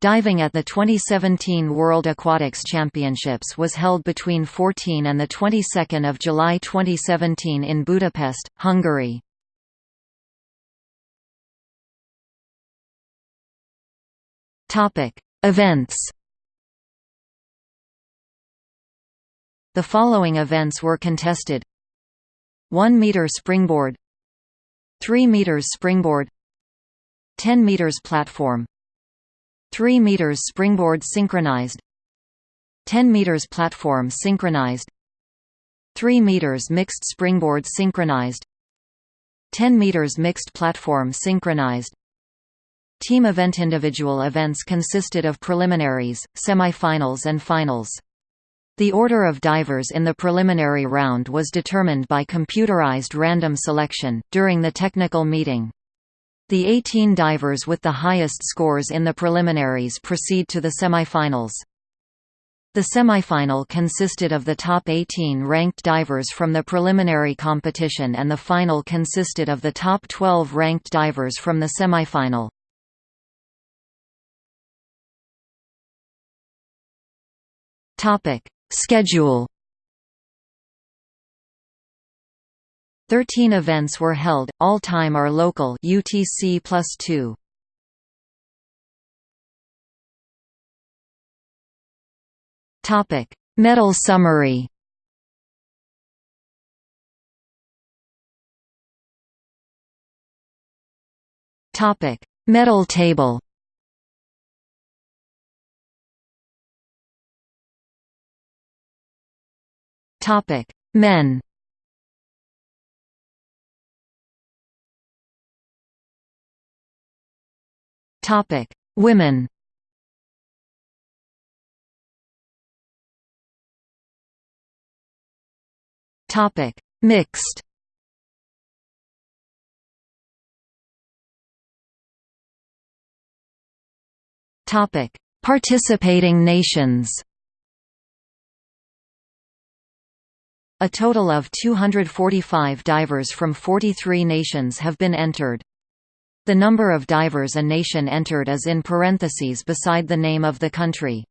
Diving at the 2017 World Aquatics Championships was held between 14 and the 22nd of July 2017 in Budapest, Hungary. Topic: Events. The following events were contested: 1 meter springboard, 3 meters springboard, 10 meters platform, 3 meters springboard synchronized 10 meters platform synchronized 3 meters mixed springboard synchronized 10 meters mixed platform synchronized Team event Individual events consisted of preliminaries, semifinals and finals. The order of divers in the preliminary round was determined by computerized random selection, during the technical meeting. The 18 divers with the highest scores in the preliminaries proceed to the semifinals. The semifinal consisted of the top 18 ranked divers from the preliminary competition and the final consisted of the top 12 ranked divers from the semifinal. Schedule Thirteen events were held, all time are local UTC plus 2. Topic: Medal summary. Topic: Medal table. Topic: Men. Topic: Women. Topic: Mixed. Topic: Participating nations. A total of 245 divers from 43 nations have been entered. The number of divers a nation entered is in parentheses beside the name of the country.